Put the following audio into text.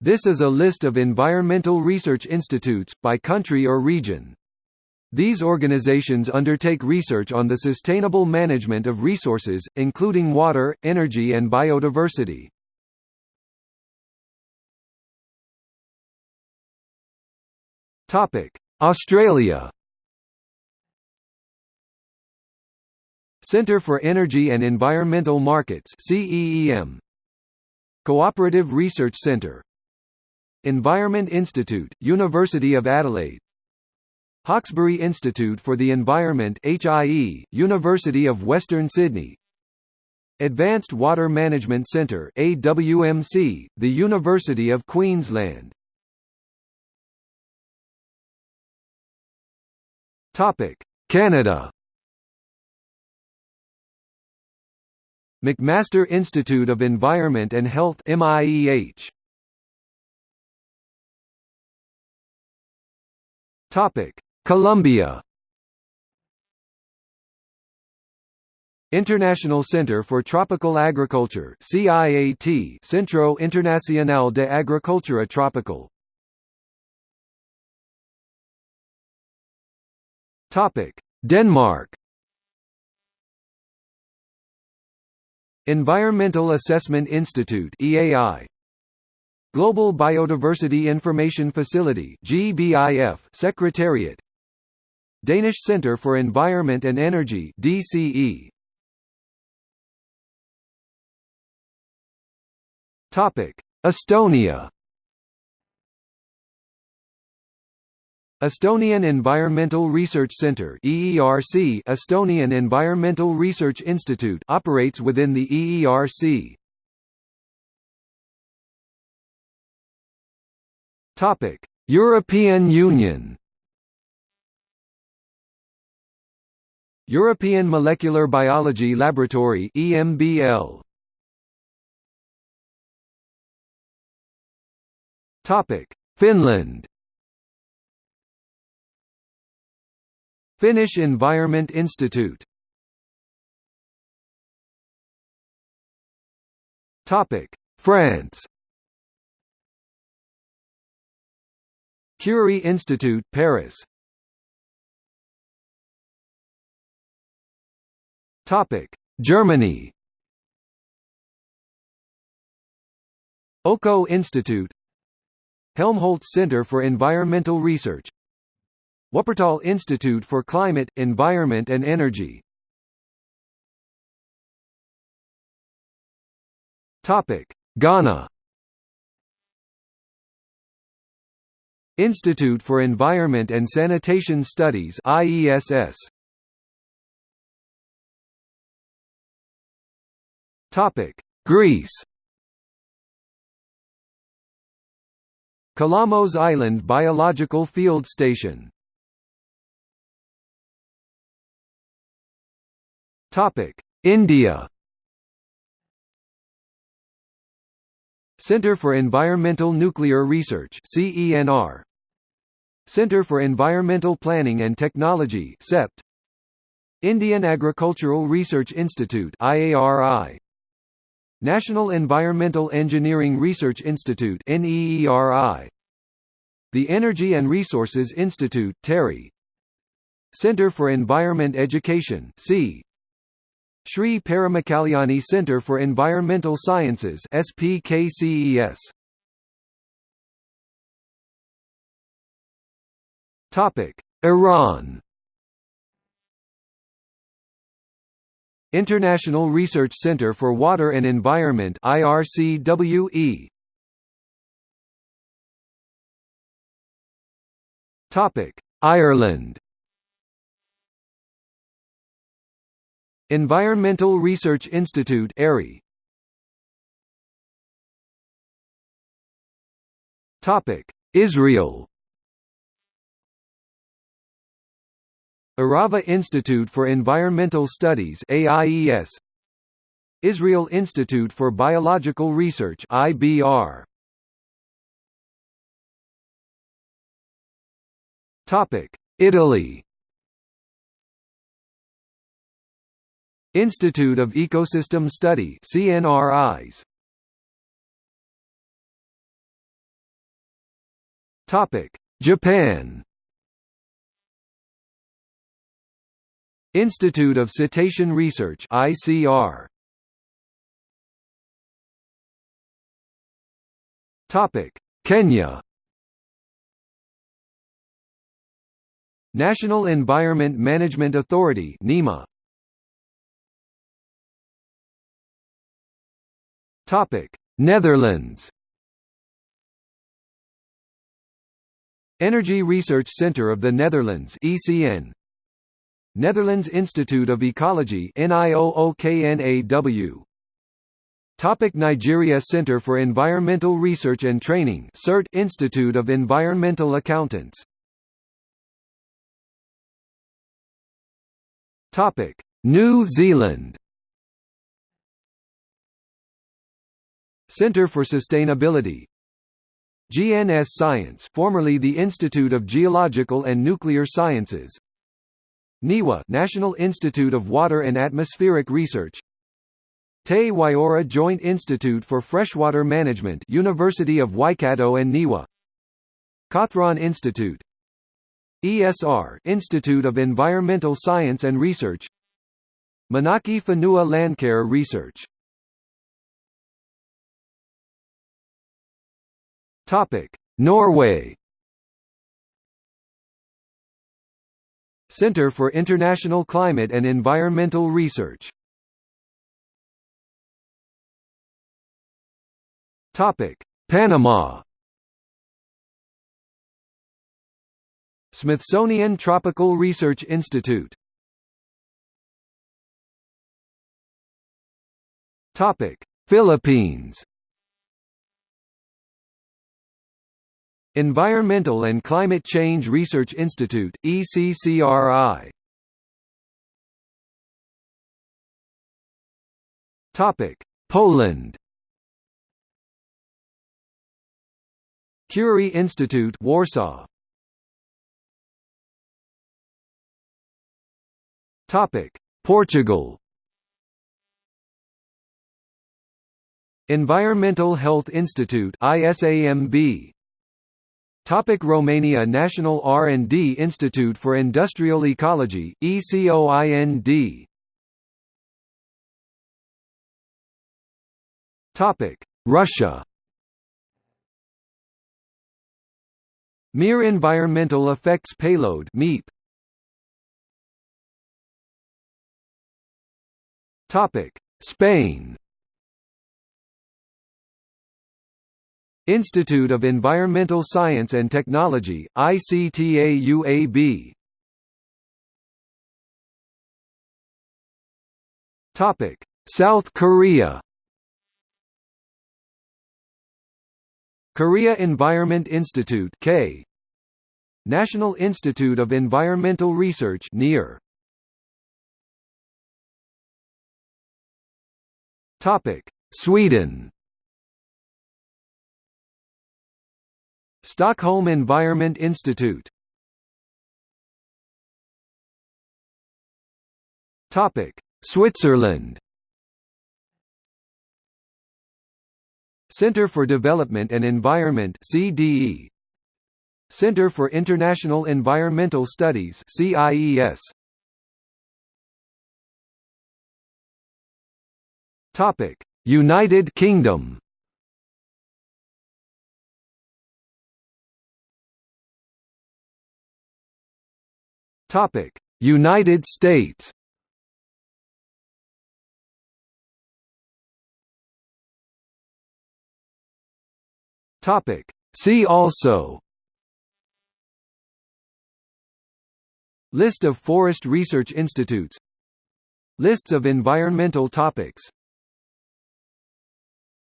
This is a list of environmental research institutes, by country or region. These organizations undertake research on the sustainable management of resources, including water, energy and biodiversity. Australia Centre for Energy and Environmental Markets CEEM Cooperative Research Centre Environment Institute, University of Adelaide. Hawkesbury Institute for the Environment HIE, University of Western Sydney. Advanced Water Management Centre AWMC, the University of Queensland. Canada. McMaster Institute of Environment and Health MIEH Topic. Colombia. International Center for Tropical Agriculture CIAT Centro Internacional de Agricultura Tropical. Topic. Denmark. Environmental Assessment Institute EAI Global Biodiversity Information Facility GBIF Secretariat. Danish Centre for Environment and Energy DCE Topic. Estonia. Estonian Environmental Research Centre EERC Estonian Environmental Research Institute operates within the EERC Topic. European Union European Molecular Biology Laboratory EMBL Topic. Finland Finnish Environment Institute Topic. France Curie Institute Paris. Topic: Germany. Öko Institute. Helmholtz Center for Environmental Research. Wuppertal Institute for Climate, Environment and Energy. Ghana Institute for Environment and Sanitation Studies IESS Topic: Greece. Kalamos Island Biological Field Station. Topic: India. Centre for Environmental Nuclear Research CENR Centre for Environmental Planning and Technology CEPT Indian Agricultural Research Institute IARI National Environmental Engineering Research Institute NEERI The Energy and Resources Institute TERI Center for Environment Education C. Sri Paramakalyani Center for Environmental Sciences SPKCES Topic. Iran. International Research Centre for Water and Environment IRCWE Topic. Ireland. Environmental Research Institute ERI Topic. Israel Arava Institute for Environmental Studies AIES Israel Institute for Biological Research IBR Topic Italy. Institute of Ecosystem Study CNRIs Topic: Japan. Institute of Cetacean Research (ICR). Topic: Kenya. National Environment Management Authority (NEMA). Topic: Netherlands. Energy Research Centre of the Netherlands (ECN). Netherlands Institute of Ecology (NIOOKNAW). Topic Nigeria Center for Environmental Research and Training CERT Institute of Environmental Accountants. Topic New Zealand. Centre for Sustainability. GNS Science formerly the Institute of Geological and Nuclear Sciences NIWA National Institute of Water and Atmospheric Research. Te Waiora Joint Institute for Freshwater Management University of Waikato and NIWA. Cawthron Institute. ESR Institute of Environmental Science and Research. Manaaki Whenua Landcare Research. Topic. Norway Center for International Climate and Environmental Research Topic: Panama. Smithsonian Tropical Research Institute. Topic: Philippines. Environmental and Climate Change Research Institute ECCRI. Topic: Poland. Curie Institute Warsaw Topic Portugal Environmental Health Institute ISAMB Topic Romania National R&D Institute for Industrial Ecology ECOIND Topic Russia Mir Environmental Effects Payload MEEP. Topic: Spain. Institute of Environmental Science and Technology ICTAUAB. Topic: South Korea. Korea Environment Institute K National Institute of Environmental Research NIER Topic Sweden Stockholm Environment Institute. Topic Switzerland. Center for Development and Environment CDE Center for International Environmental Studies CIES Topic United Kingdom Topic. United States. Topic. See also. List of forest research institutes. Lists of environmental topics